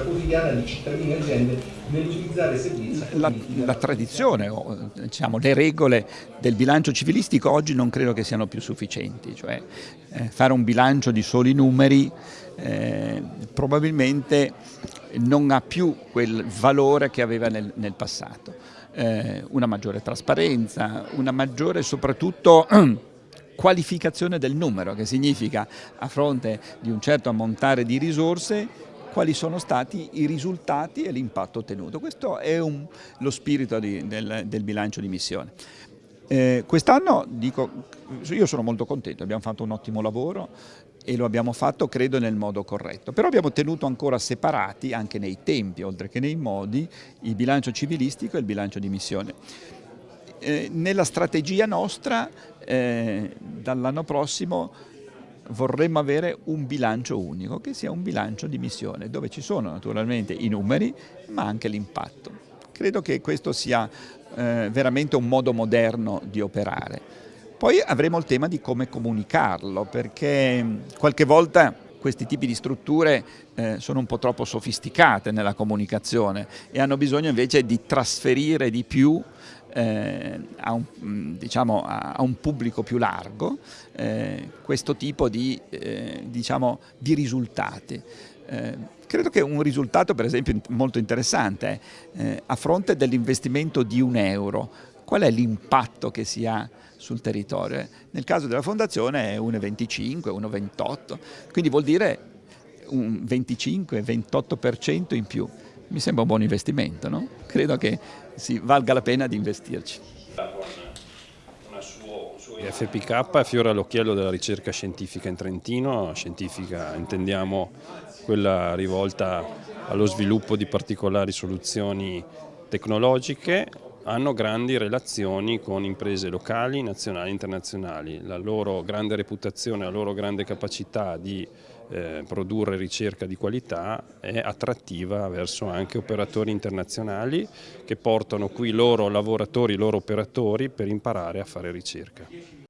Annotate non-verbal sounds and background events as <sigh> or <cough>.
quotidiana di cittadini e aziende nell'utilizzare servizi. La, la tradizione, diciamo, le regole del bilancio civilistico oggi non credo che siano più sufficienti, cioè eh, fare un bilancio di soli numeri eh, probabilmente non ha più quel valore che aveva nel, nel passato. Eh, una maggiore trasparenza, una maggiore soprattutto <clears throat> qualificazione del numero, che significa a fronte di un certo ammontare di risorse quali sono stati i risultati e l'impatto ottenuto. Questo è un, lo spirito di, del, del, bilancio di missione. Eh, Quest'anno io sono molto contento, abbiamo fatto un ottimo lavoro e lo abbiamo fatto credo nel modo corretto, però abbiamo tenuto ancora separati anche nei tempi oltre che nei modi il bilancio civilistico e il bilancio di missione. Eh, nella strategia nostra eh, dall'anno prossimo vorremmo avere un bilancio unico, che sia un bilancio di missione, dove ci sono naturalmente i numeri, ma anche l'impatto. Credo che questo sia eh, veramente un modo moderno di operare. Poi avremo il tema di come comunicarlo, perché qualche volta questi tipi di strutture eh, sono un po' troppo sofisticate nella comunicazione e hanno bisogno invece di trasferire di più eh, a, un, mm, diciamo, a, un, pubblico più largo eh, questo tipo di, eh, diciamo, di risultati. Eh, credo che un risultato per esempio molto interessante è eh, a fronte dell'investimento di un euro, qual è l'impatto che si ha sul territorio? Nel caso della fondazione è 1,25, 1,28, quindi vuol dire un 25-28% in più mi sembra un buon investimento, no? credo che si valga la pena di investirci. FPK fiora all'occhiello della ricerca scientifica in Trentino, scientifica intendiamo quella rivolta allo sviluppo di particolari soluzioni tecnologiche, hanno grandi relazioni con imprese locali, nazionali e internazionali. La loro grande reputazione, la loro grande capacità di eh, produrre ricerca di qualità è attrattiva verso anche operatori internazionali che portano qui i loro lavoratori, i loro operatori per imparare a fare ricerca.